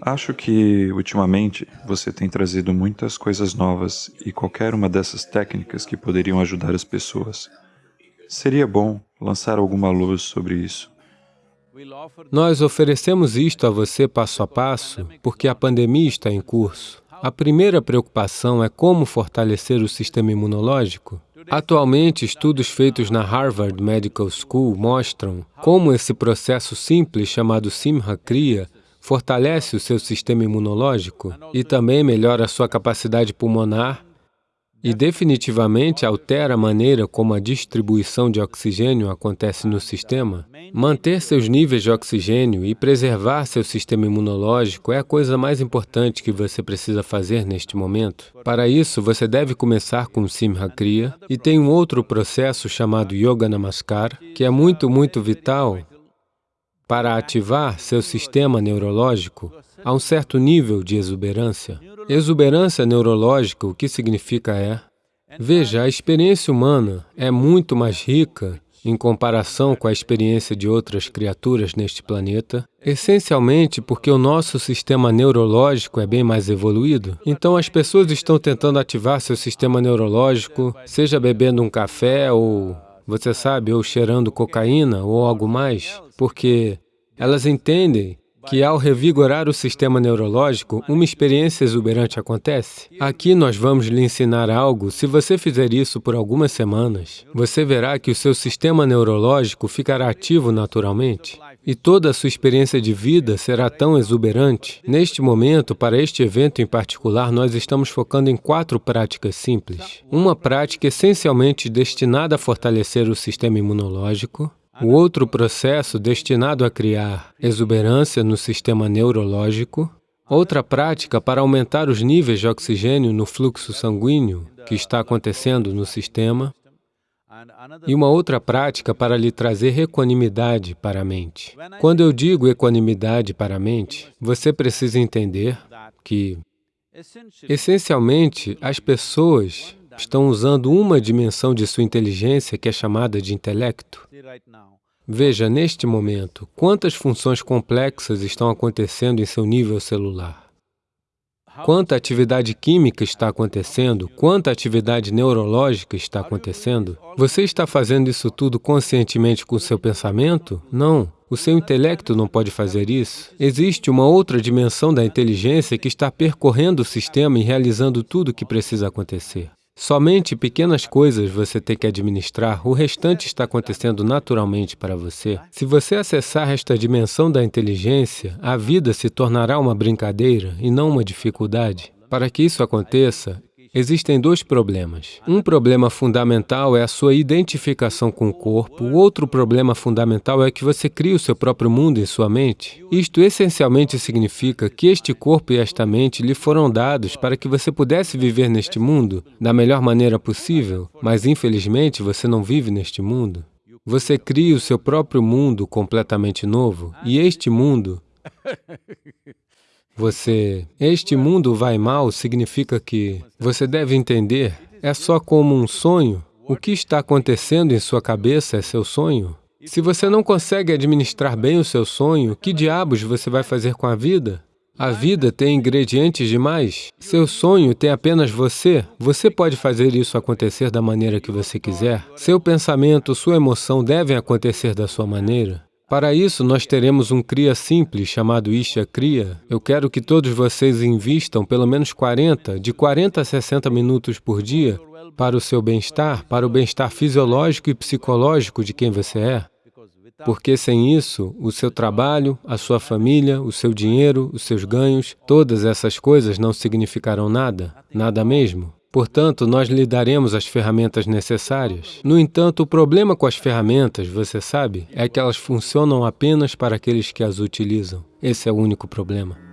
Acho que, ultimamente, você tem trazido muitas coisas novas e qualquer uma dessas técnicas que poderiam ajudar as pessoas. Seria bom lançar alguma luz sobre isso. Nós oferecemos isto a você passo a passo porque a pandemia está em curso. A primeira preocupação é como fortalecer o sistema imunológico. Atualmente, estudos feitos na Harvard Medical School mostram como esse processo simples chamado Simha Kriya fortalece o seu sistema imunológico e também melhora a sua capacidade pulmonar e definitivamente altera a maneira como a distribuição de oxigênio acontece no sistema. Manter seus níveis de oxigênio e preservar seu sistema imunológico é a coisa mais importante que você precisa fazer neste momento. Para isso, você deve começar com Simha Kriya e tem um outro processo chamado Yoga Namaskar, que é muito, muito vital para ativar seu sistema neurológico a um certo nível de exuberância. Exuberância neurológica, o que significa é... Veja, a experiência humana é muito mais rica em comparação com a experiência de outras criaturas neste planeta, essencialmente porque o nosso sistema neurológico é bem mais evoluído. Então, as pessoas estão tentando ativar seu sistema neurológico, seja bebendo um café ou, você sabe, ou cheirando cocaína ou algo mais, porque elas entendem que ao revigorar o sistema neurológico, uma experiência exuberante acontece. Aqui nós vamos lhe ensinar algo. Se você fizer isso por algumas semanas, você verá que o seu sistema neurológico ficará ativo naturalmente e toda a sua experiência de vida será tão exuberante. Neste momento, para este evento em particular, nós estamos focando em quatro práticas simples. Uma prática essencialmente destinada a fortalecer o sistema imunológico, o outro processo destinado a criar exuberância no sistema neurológico, outra prática para aumentar os níveis de oxigênio no fluxo sanguíneo que está acontecendo no sistema, e uma outra prática para lhe trazer equanimidade para a mente. Quando eu digo equanimidade para a mente, você precisa entender que, essencialmente, as pessoas estão usando uma dimensão de sua inteligência que é chamada de intelecto. Veja, neste momento, quantas funções complexas estão acontecendo em seu nível celular. Quanta atividade química está acontecendo, quanta atividade neurológica está acontecendo. Você está fazendo isso tudo conscientemente com seu pensamento? Não. O seu intelecto não pode fazer isso. Existe uma outra dimensão da inteligência que está percorrendo o sistema e realizando tudo o que precisa acontecer. Somente pequenas coisas você tem que administrar, o restante está acontecendo naturalmente para você. Se você acessar esta dimensão da inteligência, a vida se tornará uma brincadeira e não uma dificuldade. Para que isso aconteça, Existem dois problemas. Um problema fundamental é a sua identificação com o corpo, o outro problema fundamental é que você cria o seu próprio mundo em sua mente. Isto essencialmente significa que este corpo e esta mente lhe foram dados para que você pudesse viver neste mundo da melhor maneira possível, mas infelizmente você não vive neste mundo. Você cria o seu próprio mundo completamente novo, e este mundo você, este mundo vai mal significa que você deve entender, é só como um sonho. O que está acontecendo em sua cabeça é seu sonho. Se você não consegue administrar bem o seu sonho, que diabos você vai fazer com a vida? A vida tem ingredientes demais. Seu sonho tem apenas você. Você pode fazer isso acontecer da maneira que você quiser. Seu pensamento, sua emoção devem acontecer da sua maneira. Para isso, nós teremos um Kriya simples chamado Isha Kriya. Eu quero que todos vocês invistam pelo menos 40, de 40 a 60 minutos por dia para o seu bem-estar, para o bem-estar fisiológico e psicológico de quem você é. Porque sem isso, o seu trabalho, a sua família, o seu dinheiro, os seus ganhos, todas essas coisas não significarão nada, nada mesmo. Portanto, nós lhe daremos as ferramentas necessárias. No entanto, o problema com as ferramentas, você sabe, é que elas funcionam apenas para aqueles que as utilizam. Esse é o único problema.